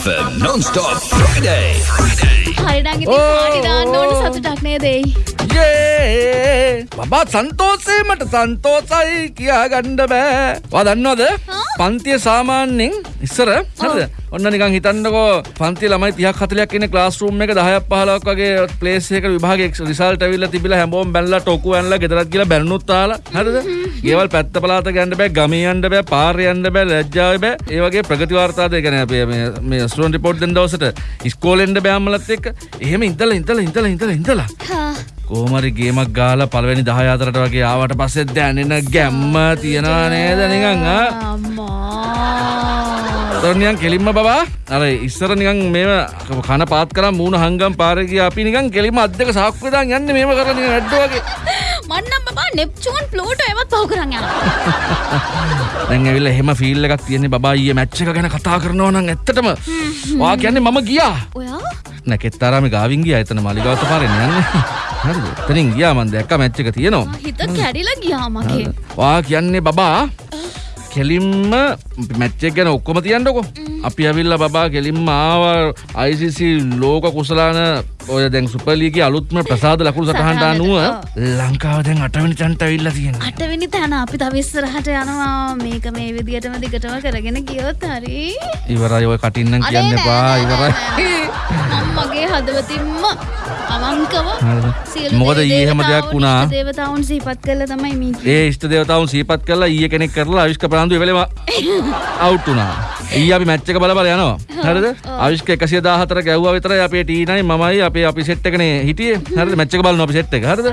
FM non-stop Friday. Friday. හරිඩංගි ඕ. Party දාන්න ඕන සතුටක් නේ දෙයි. යේ බබා සන්තෝසේ මට සන්තෝසයි කියා ගණ්ඩ බෑ වා දන්නවද? පන්තිය සාමාන්‍යෙන් ඉස්සර හරිද ඔන්න නිකන් හිතන්නකෝ පන්ති ළමයි තියක් හතලයක් ඉන්න ක්ලාස්රූම් එක දහයක් පහලක් වගේ ප්ලේස් එක විභාගයේ රිසල්ට් ඇවිල්ලා තිබිලා හැමෝම බැලලා ටොකු ඇනලා ගෙදරත් ගිහලා බැලුනුත් තාලා හරිද ගෙවල් පැත්ත පළාත ගන්න බෑ ගමේ යන්න බෑ පාරේ යන්න බෑ ලැජ්ජාවේ බෑ. ඒ වගේ ප්‍රගති වාර්තාද ඒ කියන්නේ අපේ මේ ස්ටුඩන්ට් රිපෝට් දෙන දවසට. ඉස්කෝලේ එන්න බෑ අම්මලත් එක්ක. එහෙම ඉඳලා ඉඳලා ඉඳලා ඉඳලා ඉඳලා. කෝමරි ගේමක් ගාලා පළවෙනි දහය අතරට වගේ ආවට පස්සේ දැනෙන ගැම්ම තියනවා නේද නිකන් ආ අම්මා. තොරනියන් කෙලින්ම බබා. අර ඉස්සර නිකන් මේව කන පාත් කරා මූණ හංගම් පාරේ ගියා. අපි නිකන් කෙලින්ම අත් දෙක සාක්කු දාන් යන්නේ මේව කරලා නිකන් ඇඩ්ඩෝ වගේ. මන්නම් බබා නෙප්චූන් ප්ලූටෝ එවත් පහු කරන් යනවා. දැන් ඇවිල්ලා එහෙම ෆීල් එකක් තියෙන්නේ බබා ඊයේ මැච් එක ගැන කතා කරනවා නම් ඇත්තටම. වා කියන්නේ මම ගියා. ඔයා? නැකෙත්තරාම ගාවින් ගියා. එතන මලිගාවත පාරේ යන්නේ. හරිද? එතනින් ගියා මම දැක්කා මැච් එක තියෙනවා. හිත කැඩිලා ගියා මගේ. වා කියන්නේ බබා කෙලින්ම මැච්චක් ගැන ඔක්කොම තියන්නකො. අපි ඇවිල්ල බබා කෙලින්ම ආව. ICC ලෝක කුසලාන ඔය දැන් සුපලීගේ අලුත්ම ප්‍රසාද ලකුණු සටහන්ට. අනුව ලංකාව දැන් අටවනි චන්ට ඇවිල්ල තියෙන අටවෙනි තැන අපි තව ඉස්සරහට යනවා. මේක මේ විදියටම දිගටම කරගෙන ගියොත් හරි. ඉවරයි ඔය කටින්නම් කියන්න එපා ඉවරයි. මගේ හදවතින්ම අවංකව මොකද ඊයේ හැම දෙයක් වුණා. දේවතාවුන් සිහිපත් කළා තමයි මේ. ඒ ඉෂ්ට දේවතාවුන් සීපත් කරලා ඊය කෙනෙක් කරලා අවිෂ්ක ප්‍රාන්දු වෙලම අවුට් වුණා ඊය අපි මැච් එක බල බල යනවා. හරිද? අවිෂ්ක 114 ගැව්වා විතරයි අපේ ටීනයි මමයි අපේ අපි සෙට් එකනේ හිටියේ. හරිද? මැච් එක බලනවා අපි සෙට් එක. හරිද?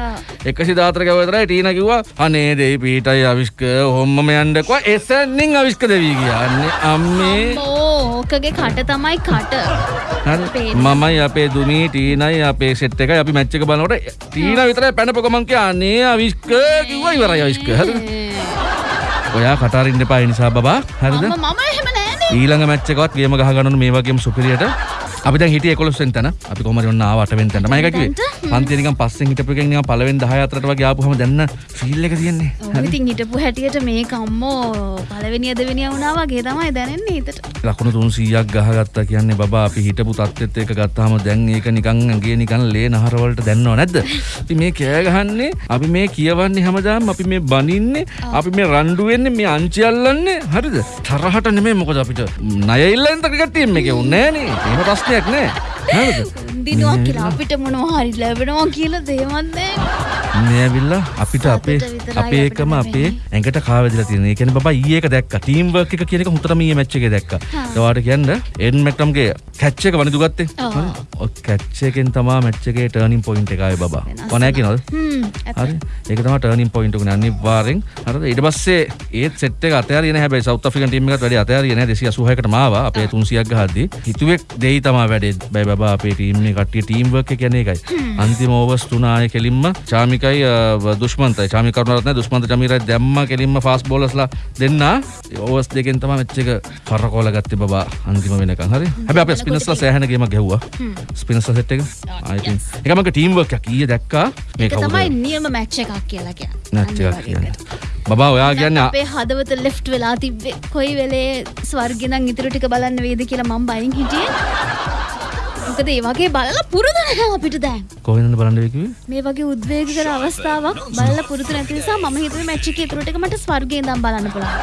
114 ගැව්වා විතරයි ටීනා කිව්වා අනේ දෙයි පීටයි අවිෂ්ක හොම්මම යන්නකෝ එසනින් අවිෂ්ක දෙවි ගියා අනේ අම්මේ. ඕකගේ කට තමයි කට. මමයි අපේ දුමී ටීනයි අපේ සෙට් එකයි. අපි මැච් එක බලනකොට ටීනා විතරයි පැනපො ගමන් කියා. අනේ අවිෂ්ක කිව්වා ඉවරයි අවිෂ්ක හරිද? ඔයා කටාරින්න එපා ඒ නිසා බබා. හරිද? මම එහෙම. ඊළඟ මැච් එකවත් ගේම ගහගන්න මේ වගේම සුපිරියට. අපි දැන් හිටියේ 11 වෙනි තැන. අපි කොහමද ඔන්න ආව 8 වෙනි තැනට. මම ඒක කිව්වේ? පන්තිය නිකන් පස්සෙන් හිටපු එකෙන් නිකන් පළවෙනි 10 අතරට වගේ ආපුවම දැන්න ෆීල් එක තියෙන්නේ. ඔව් ඉතින් හිටපු හැටියට මේක අම්මෝ පළවෙනිය දෙවෙනිය වුණා වගේ තමයි දැනෙන්නේ හිතට. ලකුණු 300ක් ගහගත්තා කියන්නේ බබා අපි හිටපු තත්ත්වෙත් එක ගත්තාම දැන් ඒක නිකන් ඇඟේ නිකන් ලේ නහර වලට දැන්නව නැද්ද? අපි මේ කෑ ගහන්නේ අපි මේ කියවන්නේ හැමදාම අපි මේ බනින්නේ අපි මේ රණ්ඩු වෙන්නේ මේ අංචි අල්ලන්නේ. හරිද? තරහට නෙමෙයි මොකද අපිට? ණය ඉල්ලෙන් ක්‍රිකට් ටීම් එකේ උන්නේ නෑනේ එහෙම ප්‍රශ්නයක් නෑ දිනුවක් කියලා අපිට මොනවා හරි ලැබෙනවා කියලා දේවත් නෑ. මේ ඇවිල්ලා අපිට අපේ අපේ එකම අපේ. ඇඟට කාවැදිලා තියෙන. ඒ කියන්නේ බබා ඊයේ එක දැක්කා. ටීම් වර්ක් එක කියන එක හුතරම ඊයේ මැච් එකේ දැක්කා. ඒවාට කියන්න එඩන් මැක්ටම්ගේ කැච් එක වනිදු ගත්තේ. ඔව්. හරි. ඔය කැච් එකෙන් තමයි මැච් එකේ ටර්නින් පොයින්ට් එක ආවේ බබා. කොනෑ කියනවද? හරි. ඒක තමයි ටර්නින් පොයින්ට් එක අනිවාර්යෙන් හරිද? ඊට පස්සේ ඒත් සෙට් එක අතෑරියේ නැහැ හැබැයි සවුත් අප්‍රිකන් ටීම් එකත් වැඩි අතෑරියේ නැහැ 286කට මාවා අපේ 300ක් ගහද්දි. හිතුවේ දෙයි තමයි වැඩේ. බයි බබා අපේ ටීම් එක කට්ටිය ටීම් වර්ක් එක කියන්නේ ඒකයි. අන්තිම ඕවර්ස් තුන ආයේ කෙලින්ම චාමිකයි දුෂ්මන්තයි. චාමි කරුණාරත් නැහැ දුෂ්මන්ත චමීරයි දැම්ම කෙලින්ම ෆාස්ට් බෝලර්ස්ලා දෙන්න. ඕවර්ස් දෙකෙන් තමයි මැච් එක කරකෝල ගත්තේ බබා. අන්තිම වෙනකන්. හරි. හැබැයි අපේ ස්පිනර්ස්ලා සෑහෙන ගේමක් ගැහුවා ස්පිනර්ස්ලා සෙට් එක ආයි ඉතින් ඒක මගේ ටීම් වර්ක් එකක් ඊයේ දැක්කා මේ තමයි නියම මැච් එකක් කියලා කියන්නේ. නැච් එකක් අනිවාර්යෙන්. කියන්නේ. බබා ඔයා කියන්නේ අපේ හදවත ලෙෆ්ට් වෙලා තිබ්බේ කොයි වෙලේ ස්වර්ගෙනම් ඉතුරු ටික බලන්න වේද කියලා මම බයින් හිටියේ. මොකද ඒ වගේ බලලා පුරුදු නැහැ අපිට දැන්. කොහෙන්ද බලන්න වෙ කිව්වේ? මේ වගේ උද්වේගකර අවස්ථාවක් බලලා පුරුදු නැති නිසා මම හිතුවේ මැච් එකේ ඉතුරු ටික මට ස්වර්ගේ ඉඳන් බලන්න පුළුවන්.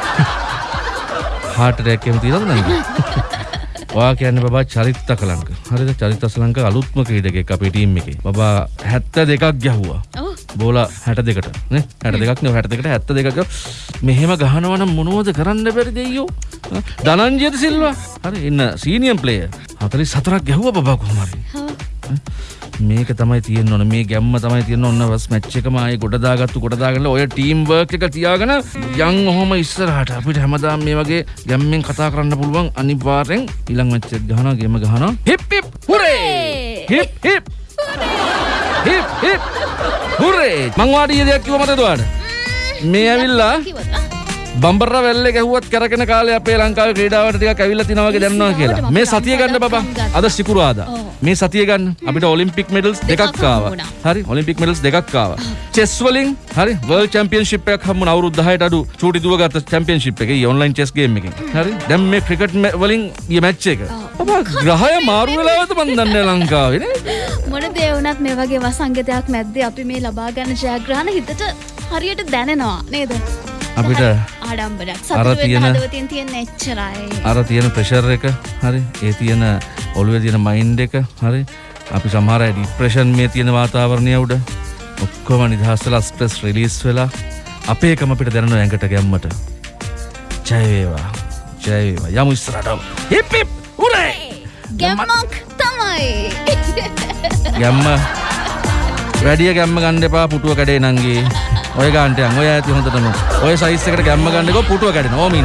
හාට් අටැක් එහෙම තියෙනවද නැද්ද? ඔයා කියන්නේ බබා චරිත කලංක. හරිද? චරිත අසලංක අලුත්ම ක්‍රීඩකෙක් අපේ ටීම් එකේ. බබා 72ක් ගැහුවා. ඔව්. බෝලා 62කට නේ 62ක් නේ 62කට 72ක මෙහෙම ගහනවා නම් මොනවද කරන්න බැරි දෙයියෝ ඈ? ධනංජයද සිල්වා හරි ඉන්න සීනියම් ප්ලේයර් 44ක් ගැහුවා බබා කොහොම හරි හා. මේක තමයි තියෙන්න ඕන. මේ ගැම්ම තමයි තියෙන්න ඕන. වස් මැච් එකම ආයේ ගොඩ දාගත්තු ගොඩ දාගන්න. ඔය ටීම් වර්ක් එක තියාගෙන යන් ඔහොම ඉස්සරහට අපිට හැමදාම මේ වගේ ගැම්මෙන් කතා කරන්න පුළුවන් අනිවාර්යෙන් ඊළඟ මැච් එක ගහනවා ගේම ගහනවා. Hip hip hooray hip hip hip hip hooray මං වාඩි දෙයක් කිව්ව මතකද ඔයාලට මේ ඇවිල්ලා. බම්බර වැල්ලේ ගැහුවත් කරගෙන කාලේ අපේ ලංකාවේ ක්‍රීඩාවට ටිකක් ඇවිල්ලා තිනා වගේ දැනනවා කියලා. මේ සතිය ගන්න බබා. අද සිකුරාදා. මේ සතිය ගන්න අපිට ඔලිම්පික් මෙඩල්ස් දෙකක් ආවා. හරි ඔලිම්පික් මෙඩල්ස් දෙකක් ආවා. චෙස් වලින් හරි වර්ල්ඩ් චැම්පියන්ෂිප් එකක් හම්බුණා අවුරුදු 10ට අඩු චූටි දුවගත්ත චැම්පියන්ෂිප් එකේ ඔන්ලයින් චෙස් ගේම් එකෙන්. හරි දැන් මේ ක්‍රිකට් වලින් ඊ මැච් එක. ග්‍රහය මාරු වෙලාවත මන් දන්න ලංකාවෙන මොන දේවනත් මේ වගේ වසංගතයක් මැද්ද අපි මේ ලබාගන්න ජයග්‍රහණ හිතට හරියට දැනෙනවා නේද අපිට ආඩම්බරක් අර තියෙන- හදවතින් තියෙන එච්චරයි. අර තියෙන ප්‍රෙෂර් එක හරි. ඒ තියෙන ඔළුව තියෙන මයින්් එක හරි. අපි සමහර ඩිප්‍රේෂන් මේ තියෙන වාතාවරණය උඩ ඔක්කොම නිදහස්සල ස්ප්‍රෙස් රිලිස් වෙලා අපේකම අපිට දැනන ඇඟට ගැම්මට. ජයවේවා ජයවේවා යමු ඉස්රටම හිපිප් උරේ ගැම්මක් තමයි. ගැම්ම. වැඩිය ගැම්ම ගණ්ඩ එපා පුටුව කඩේ නංගේ ඔය ගන්ටයන් ඔය ඇති හොඳටම. ඔය සයිස්සකට ගැම්ම ගන්නක පුටුව කඩන ඕමින්